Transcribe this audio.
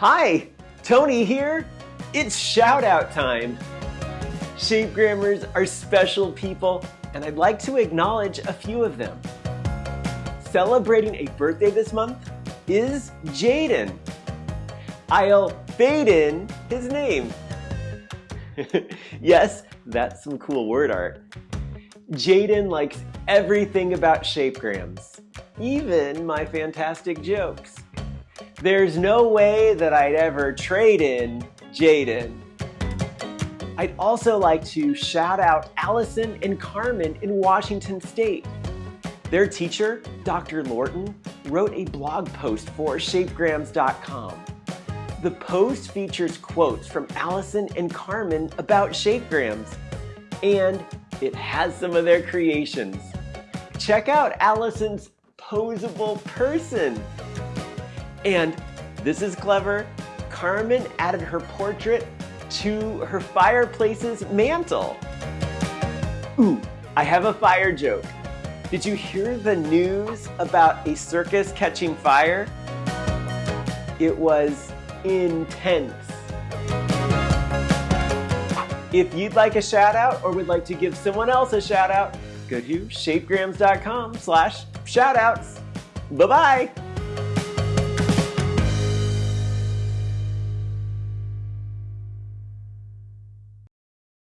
Hi, Tony here. It's shout out time. Shapegrammers are special people, and I'd like to acknowledge a few of them. Celebrating a birthday this month is Jaden. I'll fade in his name. yes, that's some cool word art. Jaden likes everything about shapegrams, even my fantastic jokes. There's no way that I'd ever trade in Jaden. I'd also like to shout out Allison and Carmen in Washington State. Their teacher, Dr. Lorton, wrote a blog post for shapegrams.com. The post features quotes from Allison and Carmen about shapegrams, and it has some of their creations. Check out Allison's posable person. And this is clever, Carmen added her portrait to her fireplace's mantel. Ooh, I have a fire joke. Did you hear the news about a circus catching fire? It was intense. If you'd like a shout out or would like to give someone else a shout out, go to shapegrams.com slash shoutouts. Bye-bye.